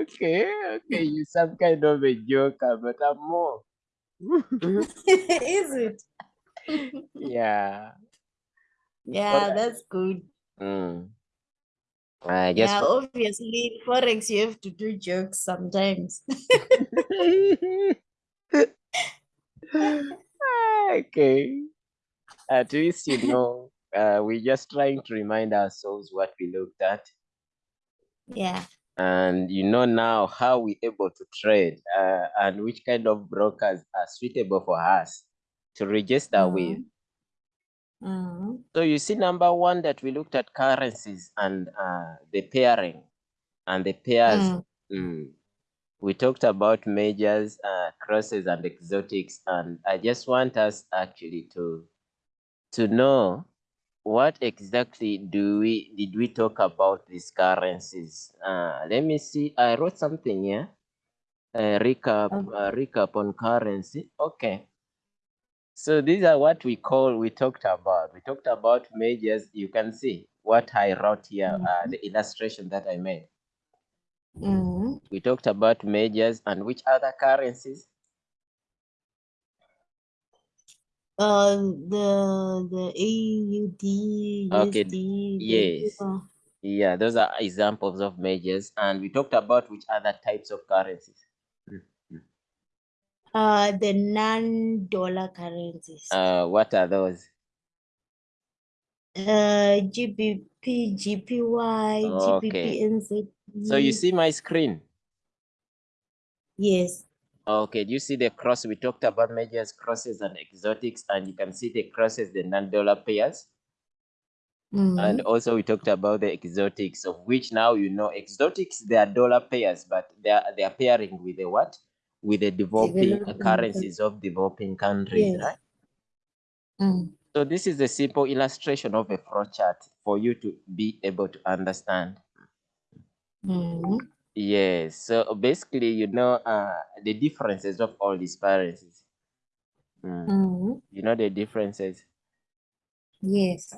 okay, okay, you some kind of a joker, but I'm more. Is it? yeah. Yeah, Alright. that's good. Mm. I just Yeah, obviously, Forex, you have to do jokes sometimes. okay. At least you know, uh, we're just trying to remind ourselves what we looked at, Yeah. and you know now how we're able to trade, uh, and which kind of brokers are suitable for us to register with. Mhm. So you see, number one that we looked at currencies and uh, the pairing and the pairs. Mm. Mm. We talked about majors, uh, crosses, and exotics, and I just want us actually to to know what exactly do we did we talk about these currencies. Uh, let me see. I wrote something here. Uh, recap, uh, recap on currency. Okay. So these are what we call, we talked about. We talked about majors. You can see what I wrote here, uh, the illustration that I made. Mhm. We talked about majors and which other currencies? Uh, the the AUD, Okay, USD, yes. Yeah, those are examples of majors. And we talked about which other types of currencies. Uh, the non-dollar currencies. Uh, what are those? Uh, GBP, JPY, Okay. GBP, So you see my screen? Yes. Okay, do you see the cross? We talked about majors, crosses, and exotics, and you can see the crosses, the non-dollar pairs. And Mhm. also we talked about the exotics, of which now you know exotics, they are dollar pairs, but they are they are pairing with the what? With the developing currencies of developing countries, Yes. right? Mm. So this is a simple illustration of a flow chart for you to be able to understand. Mhm. Yes. So basically, you know uh, the differences of all these currencies. Mm. Mhm. You know the differences. Yes.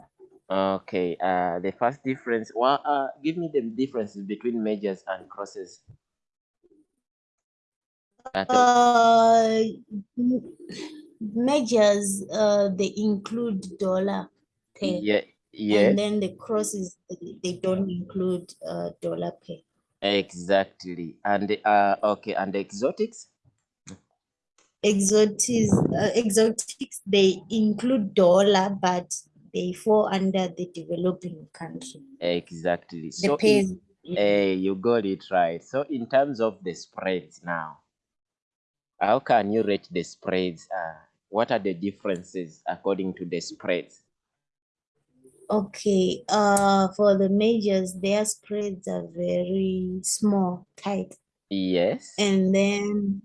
Okay. Uh, the first difference. Well, uh, give me the differences between majors and crosses. At. Uh, m- measures, uh, they include dollar pay, yeah. Yes. and then the crosses, they they don't include uh, dollar pay. Exactly. And uh, okay. And exotics. Exotics, uh, exotics, they include dollar, but they fall under the developing country. Exactly. The So in, eh, you got it right. So in terms of the spreads now, how can you rate the spreads? Uh, what are the differences according to the spreads? Okay, uh, for the majors, their spreads are very small, tight. Yes. And then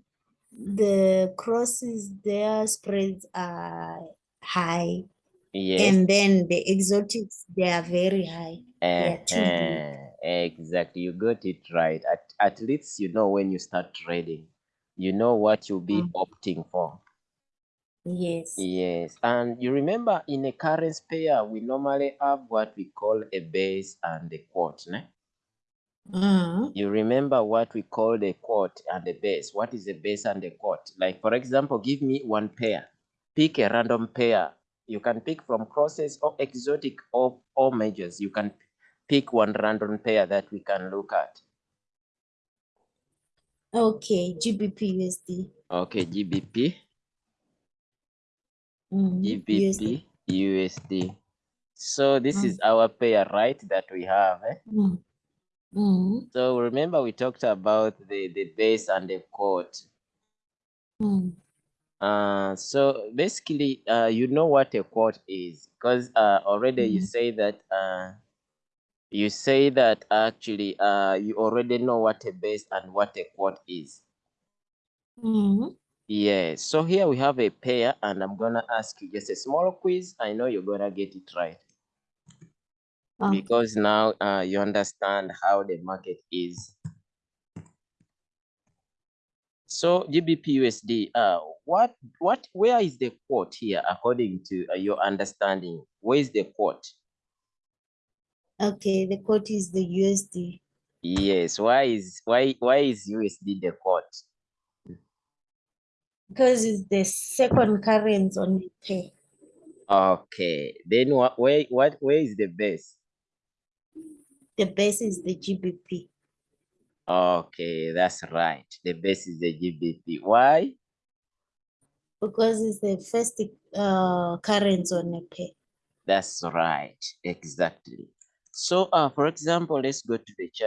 the crosses, their spreads are high. Yes. And then the exotics, they are very high. Uh-huh. Exactly. You got it right. At, at least you know when you start trading, you know what you'll be Mm. opting for. Yes. Yes. And you remember in a currency pair, we normally have what we call a base and a quote. Ne? Mm. You remember what we call the quote and the base. What is the base and the quote? Like, for example, give me one pair. Pick a random pair. You can pick from crosses or exotic or, or majors. You can pick one random pair that we can look at. Okay, GBP USD. Okay, GBP, Mm, GBP, USD. So this is our pair, right, that we have. Eh? Mm. Mm. So remember we talked about the, the base and the quote. Mm. Uh, so basically, uh, you know what a quote is because uh, already you Mhm. say that uh, you say that actually uh, you already know what a base and what a quote is. Mm. Yes. So here we have a pair, and I'm gonna ask you just a small quiz. I know you're gonna get it right Okay. because now uh, you understand how the market is. So GBP USD, uh, what, what, where is the quote here according to uh, your understanding? Where is the quote? Okay, the quote is the USD Yes. Why is why why is USD the quote? Because it's the second currency on the pair. Okay. Then what where what where is the base? The base is the GBP Okay, that's right. The base is the GBP. Why? because it's the first uh, currency on a pair. That's right. Exactly. So uh for example, let's go to the chart.